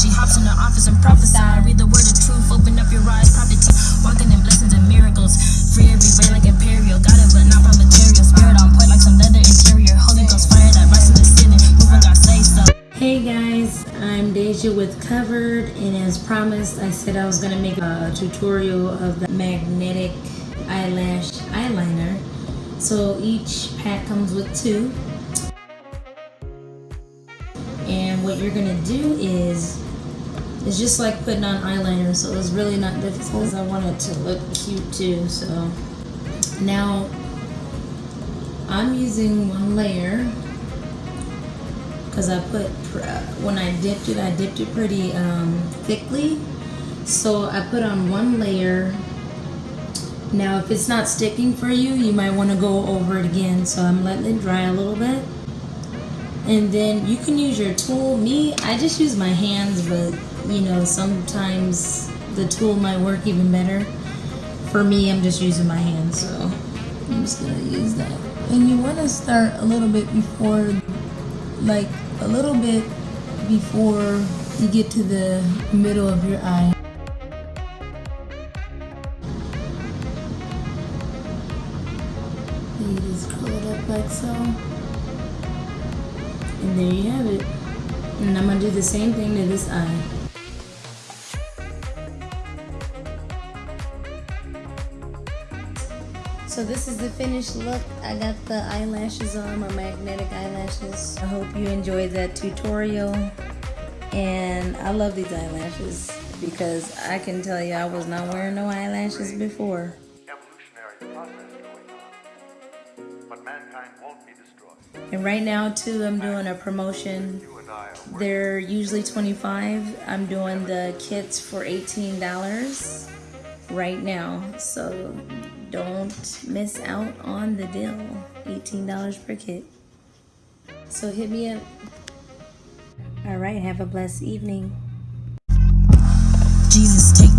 She hops in the office and prophesy. Read the word of truth, open up your eyes, prophecy. Walking in blessings and miracles. Free every way like imperial. Got it, but not from material. Spirit on point like some leather interior. Holy Ghost fire that rises the ceiling. Moving God say so. Hey guys, I'm Deja with Covered, and as promised, I said I was gonna make a tutorial of the magnetic eyelash eyeliner. So each pack comes with two. And what you're gonna do is it's just like putting on eyeliner so it's really not difficult Because I want it to look cute too so. Now I'm using one layer because I put when I dipped it I dipped it pretty um, thickly. So I put on one layer. Now if it's not sticking for you you might want to go over it again so I'm letting it dry a little bit and then you can use your tool me I just use my hands but you know sometimes the tool might work even better for me I'm just using my hands so I'm just gonna use that and you want to start a little bit before like a little bit before you get to the middle of your eye. Just it up like so. And there you have it. And I'm going to do the same thing to this eye. So this is the finished look. I got the eyelashes on, my magnetic eyelashes. I hope you enjoyed that tutorial. And I love these eyelashes because I can tell you I was not wearing no eyelashes before. And right now too, I'm doing a promotion. They're usually 25. I'm doing the kits for $18 right now. So don't miss out on the deal. $18 per kit. So hit me up. All right, have a blessed evening. Jesus, take